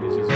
This is